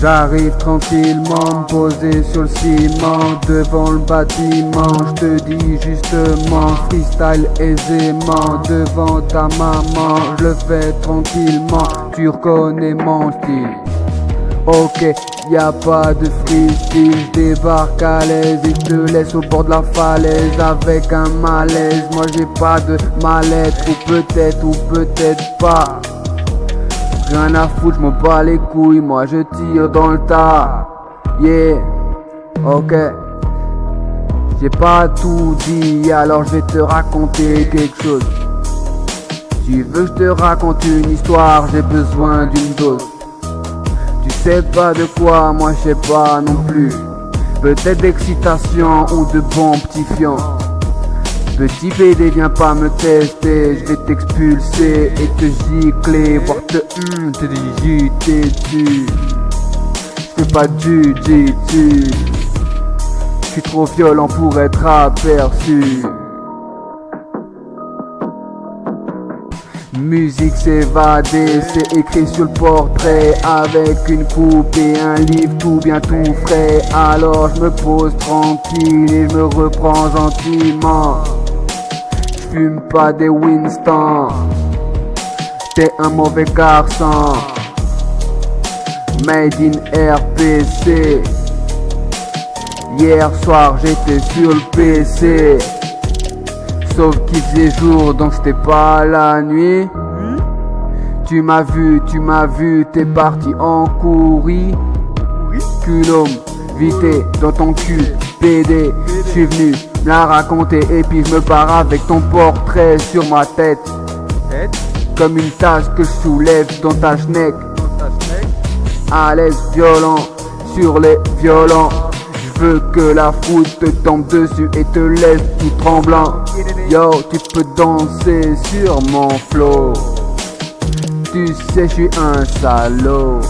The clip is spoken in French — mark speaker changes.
Speaker 1: J'arrive tranquillement, posé sur le ciment, devant le bâtiment. Je te dis justement, freestyle aisément, devant ta maman. Je le fais tranquillement, tu reconnais mon style. Ok, y a pas de freestyle, je débarque à l'aise et te laisse au bord de la falaise avec un malaise. Moi j'ai pas de mal-être, ou peut-être, ou peut-être pas. Rien à foutre, je m'en bats les couilles, moi je tire dans le tas. Yeah, ok. J'ai pas tout dit, alors je vais te raconter quelque chose. Tu veux que je te raconte une histoire, j'ai besoin d'une dose. Tu sais pas de quoi, moi je sais pas non plus. Peut-être d'excitation ou de bons petits fions. Petit PD, viens pas me tester, je vais t'expulser et te gicler, voir te hum, te digiter dessus. Je pas du tu Je suis trop violent pour être aperçu. Musique s'évader, c'est écrit sur le portrait. Avec une coupe et un livre tout bien tout frais. Alors je me pose tranquille et je me reprends gentiment. J'fume pas des Winston. T'es un mauvais garçon. Made in RPC Hier soir j'étais sur le PC Sauf qu'il faisait jour donc c'était pas la nuit. Tu m'as vu, tu m'as vu, t'es parti en courir. Culot, vité dans ton cul, PD J'suis venu me la raconter. Et puis je me pars avec ton portrait sur ma tête. Comme une tasse que je soulève dans ta schneck. À l'aise violent sur les violents. je veux que la foule te tombe dessus et te laisse tout tremblant. Yo, tu peux danser sur mon flow. Tu sais, je suis un salaud.